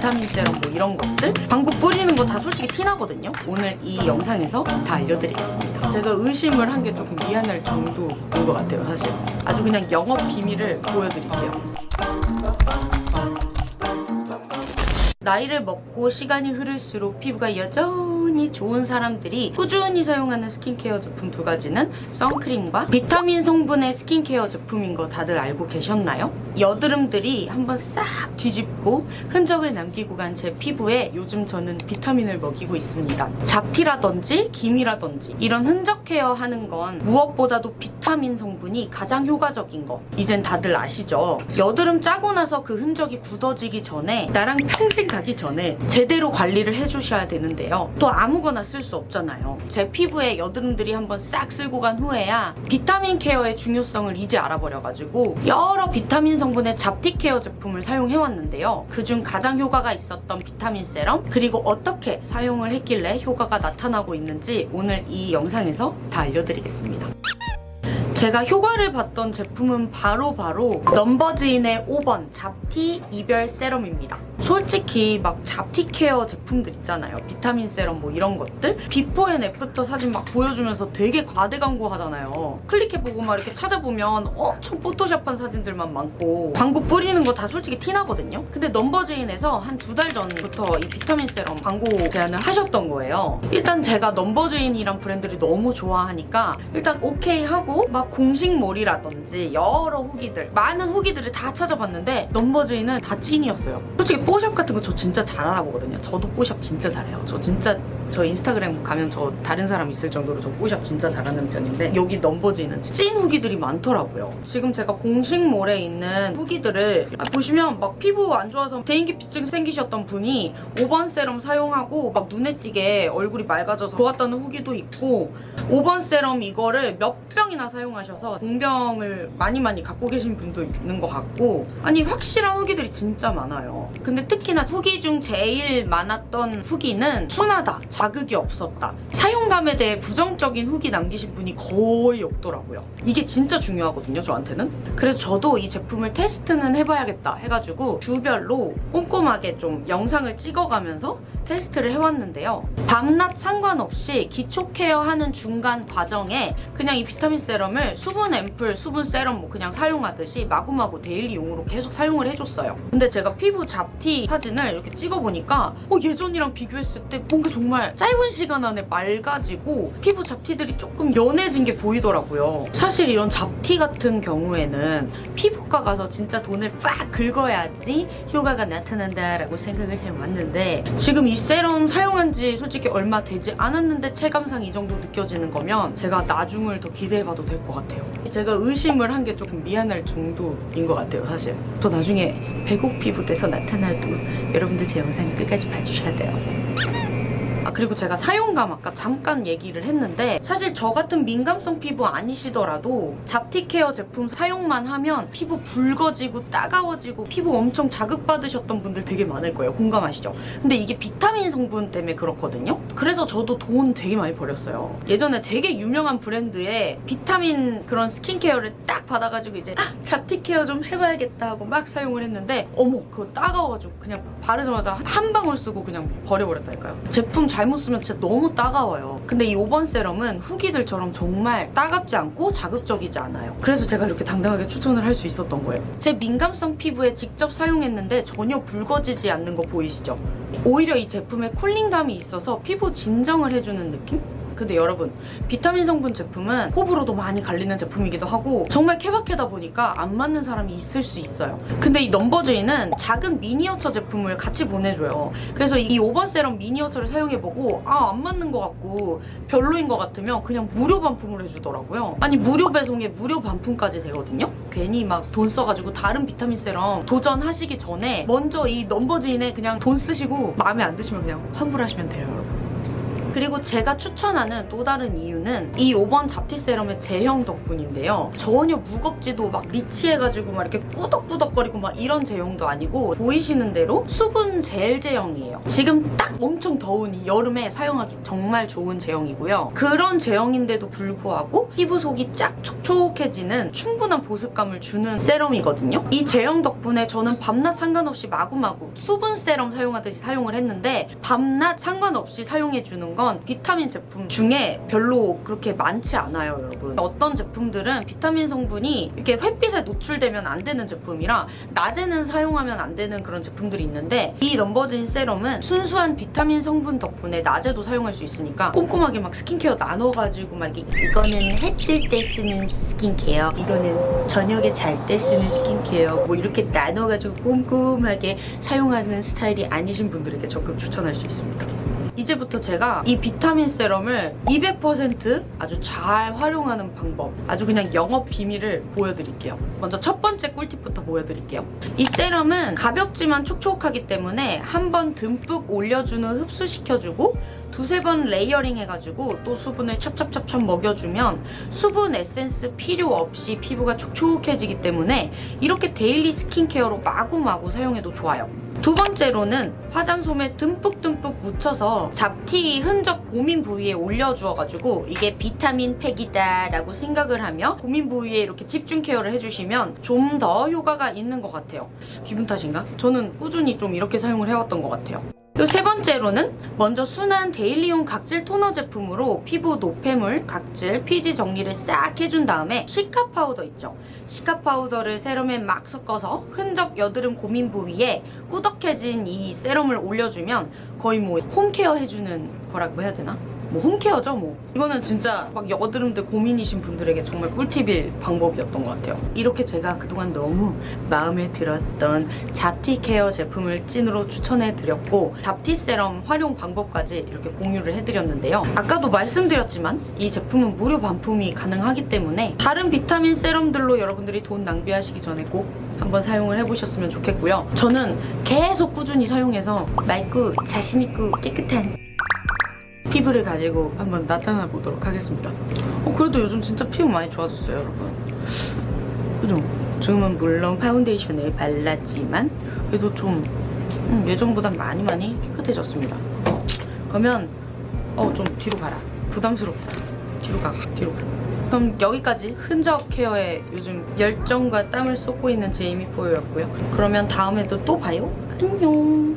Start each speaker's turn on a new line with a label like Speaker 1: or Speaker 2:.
Speaker 1: 비타민 세럼 뭐 이런 것들? 광고 뿌리는 거 다 솔직히 티나거든요. 오늘 이 영상에서 다 알려드리겠습니다. 제가 의심을 한 게 조금 미안할 정도인 것 같아요 사실. 아주 그냥 영업 비밀을 보여드릴게요. 나이를 먹고 시간이 흐를수록 피부가 여전 히 좋은 사람들이 꾸준히 사용하는 스킨케어 제품 두 가지는 선크림과 비타민 성분의 스킨케어 제품인 거 다들 알고 계셨나요? 여드름들이 한번 싹 뒤집고 흔적을 남기고 간 제 피부에 요즘 저는 비타민을 먹이고 있습니다. 잡티라든지 기미라든지 이런 흔적 케어 하는 건 무엇보다도 비타민 성분이 가장 효과적인 거 이젠 다들 아시죠? 여드름 짜고 나서 그 흔적이 굳어지기 전에 나랑 평생 가기 전에 제대로 관리를 해주셔야 되는데요. 또 아무거나 쓸 수 없잖아요. 제 피부에 여드름들이 한번 싹 쓸고 간 후에야 비타민 케어의 중요성을 이제 알아버려가지고 여러 비타민 성분의 잡티 케어 제품을 사용해왔는데요. 그중 가장 효과가 있었던 비타민 세럼 그리고 어떻게 사용을 했길래 효과가 나타나고 있는지 오늘 이 영상에서 다 알려드리겠습니다. 제가 효과를 봤던 제품은 바로 바로 넘버즈인의 5번 잡티 이별 세럼입니다. 솔직히 막 잡티 케어 제품들 있잖아요. 비타민 세럼 뭐 이런 것들 before and after 사진 막 보여주면서 되게 과대 광고 하잖아요. 클릭해보고 막 이렇게 찾아보면 엄청 포토샵한 사진들만 많고 광고 뿌리는 거 다 솔직히 티나거든요. 근데 넘버즈인에서 한 두 달 전부터 이 비타민 세럼 광고 제안을 하셨던 거예요. 일단 제가 넘버즈인이란 브랜드를 너무 좋아하니까 일단 오케이 하고 막 공식몰이라든지 여러 후기들 많은 후기들을 다 찾아봤는데 넘버즈인은 다 찐이었어요. 솔직히 뽀샵 같은 거 저 진짜 잘 알아보거든요. 저도 뽀샵 진짜 잘해요. 저 진짜 저 인스타그램 가면 저 다른 사람 있을 정도로 저 뽀샵 진짜 잘하는 편인데 여기 넘버즈인은 찐 후기들이 많더라고요. 지금 제가 공식몰에 있는 후기들을 보시면 막 피부 안 좋아서 대인기피증 생기셨던 분이 5번 세럼 사용하고 막 눈에 띄게 얼굴이 맑아져서 좋았다는 후기도 있고 5번 세럼 이거를 몇 병이나 사용하셔서 공병을 많이 많이 갖고 계신 분도 있는 것 같고 아니 확실한 후기들이 진짜 많아요. 근데 특히나 후기 중 제일 많았던 후기는 순하다, 자극이 없었다. 사용감에 대해 부정적인 후기 남기신 분이 거의 없더라고요. 이게 진짜 중요하거든요, 저한테는. 그래서 저도 이 제품을 테스트는 해봐야겠다 해가지고 주별로 꼼꼼하게 좀 영상을 찍어가면서 테스트를 해왔는데요. 밤낮 상관없이 기초 케어하는 중간 과정에 그냥 이 비타민 세럼을 수분 앰플, 수분 세럼 뭐 그냥 사용하듯이 마구마구 daily용으로 계속 사용을 해줬어요. 근데 제가 피부 잡티 사진을 이렇게 찍어보니까 어, 예전이랑 비교했을 때 뭔가 정말 짧은 시간 안에 맑아지고 피부 잡티들이 조금 연해진 게 보이더라고요. 사실 이런 잡티 같은 경우에는 피부과 가서 진짜 돈을 빡 긁어야지 효과가 나타난다라고 생각을 해왔는데 지금 이 세럼 사용한 지 솔직히 얼마 되지 않았는데 체감상 이 정도 느껴지는 거면 제가 나중을 더 기대해봐도 될 것 같아요. 제가 의심을 한 게 조금 미안할 정도인 것 같아요, 사실. 또 나중에 배곡 피부 돼서 나타나도 여러분들 제 영상 끝까지 봐주셔야 돼요. 아 그리고 제가 사용감 아까 잠깐 얘기를 했는데 사실 저 같은 민감성 피부 아니시더라도 잡티 케어 제품 사용만 하면 피부 붉어지고 따가워지고 피부 엄청 자극받으셨던 분들 되게 많을 거예요. 공감하시죠? 근데 이게 비타민 성분 때문에 그렇거든요? 그래서 저도 돈 되게 많이 버렸어요. 예전에 되게 유명한 브랜드의 비타민 그런 스킨케어를 딱 받아가지고 이제 아 잡티 케어 좀 해봐야겠다. 하고 막 사용을 했는데 어머 그거 따가워가지고 그냥 바르자마자 한 방울 쓰고 그냥 버려버렸다니까요. 제품 잘못 쓰면 진짜 너무 따가워요. 근데 이 5번 세럼은 후기들처럼 정말 따갑지 않고 자극적이지 않아요. 그래서 제가 이렇게 당당하게 추천을 할 수 있었던 거예요. 제 민감성 피부에 직접 사용했는데 전혀 붉어지지 않는 거 보이시죠? 오히려 이 제품에 쿨링감이 있어서 피부 진정을 해주는 느낌? 근데 여러분 비타민 성분 제품은 호불호도 많이 갈리는 제품이기도 하고 정말 케바케다 보니까 안 맞는 사람이 있을 수 있어요. 근데 이 넘버즈인은 작은 미니어처 제품을 같이 보내줘요. 그래서 이 5번 세럼 미니어처를 사용해보고 아 안 맞는 것 같고 별로인 것 같으면 그냥 무료 반품을 해주더라고요. 아니 무료 배송에 무료 반품까지 되거든요. 괜히 막 돈 써가지고 다른 비타민 세럼 도전하시기 전에 먼저 이 넘버즈인에 그냥 돈 쓰시고 마음에 안 드시면 그냥 환불하시면 돼요 여러분 그리고 제가 추천하는 또 다른 이유는 이 5번 잡티 세럼의 제형 덕분인데요. 전혀 무겁지도 막 리치해가지고 막 이렇게 꾸덕꾸덕거리고 막 이런 제형도 아니고 보이시는 대로 수분 젤 제형이에요. 지금 딱 엄청 더운 이 여름에 사용하기 정말 좋은 제형이고요. 그런 제형인데도 불구하고 피부 속이 쫙 촉촉해지는 충분한 보습감을 주는 세럼이거든요. 이 제형 덕분에 저는 밤낮 상관없이 마구마구 수분 세럼 사용하듯이 사용을 했는데 밤낮 상관없이 사용해주는 건 비타민 제품 중에 별로 그렇게 많지 않아요, 여러분. 어떤 제품들은 비타민 성분이 이렇게 햇빛에 노출되면 안 되는 제품이라 낮에는 사용하면 안 되는 그런 제품들이 있는데 이 넘버진 세럼은 순수한 비타민 성분 덕분에 낮에도 사용할 수 있으니까 꼼꼼하게 막 스킨케어 나눠가지고 막 이렇게 이거는 해 뜰 때 쓰는 스킨케어 이거는 저녁에 잘 때 쓰는 스킨케어 뭐 이렇게 나눠가지고 꼼꼼하게 사용하는 스타일이 아니신 분들에게 적극 추천할 수 있습니다. 이제부터 제가 이 비타민 세럼을 200% 아주 잘 활용하는 방법 아주 그냥 영업 비밀을 보여드릴게요. 먼저 첫 번째 꿀팁부터 보여드릴게요. 이 세럼은 가볍지만 촉촉하기 때문에 한 번 듬뿍 올려주는 흡수시켜주고 두세 번 layering 해가지고 또 수분을 찹찹찹찹 먹여주면 수분 에센스 필요 없이 피부가 촉촉해지기 때문에 이렇게 daily 스킨케어로 마구마구 사용해도 좋아요 두 번째로는 화장솜에 듬뿍듬뿍 묻혀서 잡티 흔적 고민 부위에 올려주어가지고 이게 비타민 팩이다 라고 생각을 하며 고민 부위에 이렇게 집중 케어를 해주시면 좀 더 효과가 있는 것 같아요 기분 탓인가? 저는 꾸준히 좀 이렇게 사용을 해왔던 것 같아요 요 세 번째로는 먼저 순한 daily용 각질 토너 제품으로 피부 노폐물, 각질, 피지 정리를 싹 해준 다음에 시카 파우더 있죠. 시카 파우더를 세럼에 막 섞어서 흔적 여드름 고민 부위에 꾸덕해진 이 세럼을 올려주면 거의 뭐 홈케어 해주는 거라고 해야 되나? 뭐 홈케어죠 뭐. 이거는 진짜 막 여드름들 고민이신 분들에게 정말 꿀팁일 방법이었던 것 같아요. 이렇게 제가 그동안 너무 마음에 들었던 잡티 케어 제품을 찐으로 추천해 드렸고 잡티 세럼 활용 방법까지 이렇게 공유를 해드렸는데요. 아까도 말씀드렸지만 이 제품은 무료 반품이 가능하기 때문에 다른 비타민 세럼들로 여러분들이 돈 낭비하시기 전에 꼭 한번 사용을 해보셨으면 좋겠고요. 저는 계속 꾸준히 사용해서 맑고 자신있고 깨끗한 피부를 가지고 한번 나타나 보도록 하겠습니다. 어, 그래도 요즘 진짜 피부 많이 좋아졌어요, 여러분. 그죠? 지금은 물론 파운데이션을 발랐지만 그래도 좀 음, 예전보다 많이 많이 깨끗해졌습니다. 그러면 어 좀 뒤로 가라. 부담스럽다. 뒤로 가, 뒤로 가. 그럼 여기까지 흔적 케어에 요즘 열정과 땀을 쏟고 있는 제이미 포유였고요. 그러면 다음에도 또 봐요. 안녕.